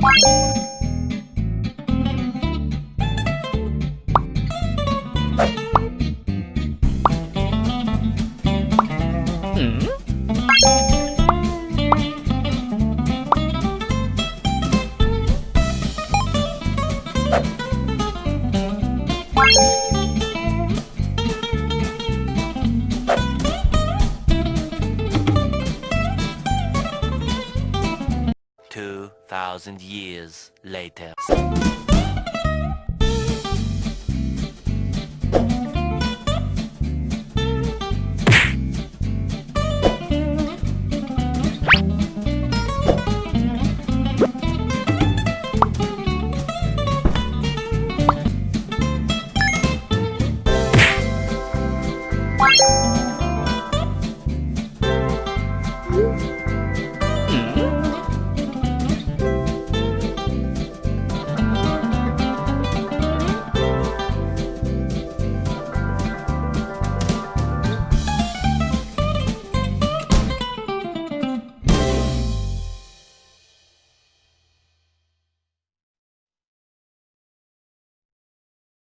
Bye. Two thousand years later.